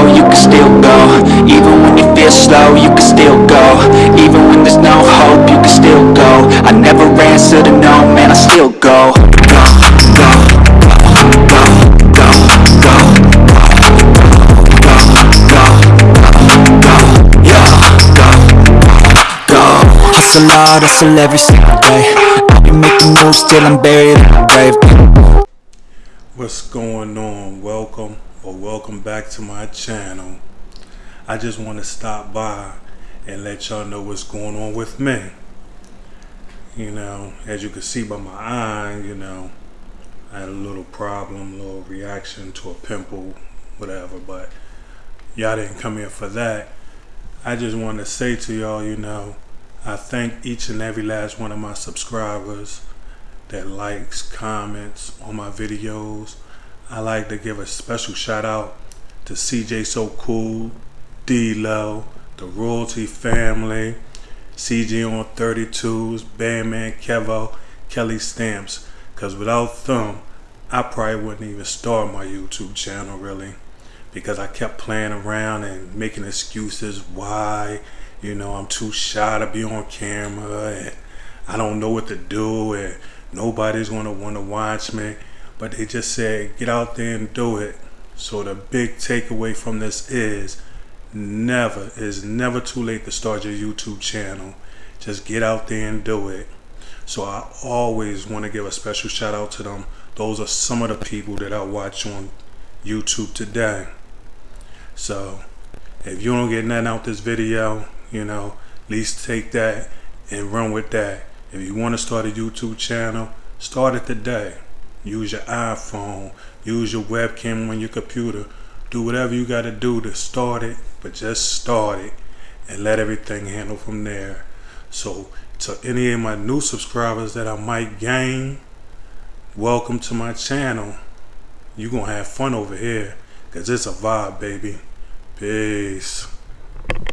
low, you can still go. Even when you feel slow, you can still go. Even when there's no hope, you can still go. I never answer to no, man, I still go. Go, go, go, go, go, go, Hustle hard, hustle every single day. I'll be making moves till I'm buried in the grave. What's going on? Welcome or welcome back to my channel. I just want to stop by and let y'all know what's going on with me. You know, as you can see by my eye, you know, I had a little problem, a little reaction to a pimple, whatever, but y'all didn't come here for that. I just want to say to y'all, you know, I thank each and every last one of my subscribers that likes, comments on my videos. I like to give a special shout out to CJ So Cool, D-Lo, the Royalty Family, CJ on 32s, Bandman Kevo, Kelly Stamps. Cause without them, I probably wouldn't even start my YouTube channel really. Because I kept playing around and making excuses why, you know, I'm too shy to be on camera and I don't know what to do and nobody's gonna want to watch me but they just said get out there and do it. So the big takeaway from this is never is never too late to start your youtube channel. Just get out there and do it. So i always want to give a special shout out to them. Those are some of the people that i watch on youtube today. So if you don't get nothing out this video you know at least take that and run with that. If you want to start a YouTube channel, start it today. Use your iPhone, use your webcam on your computer. Do whatever you got to do to start it, but just start it and let everything handle from there. So, to any of my new subscribers that I might gain, welcome to my channel. You're going to have fun over here because it's a vibe, baby. Peace.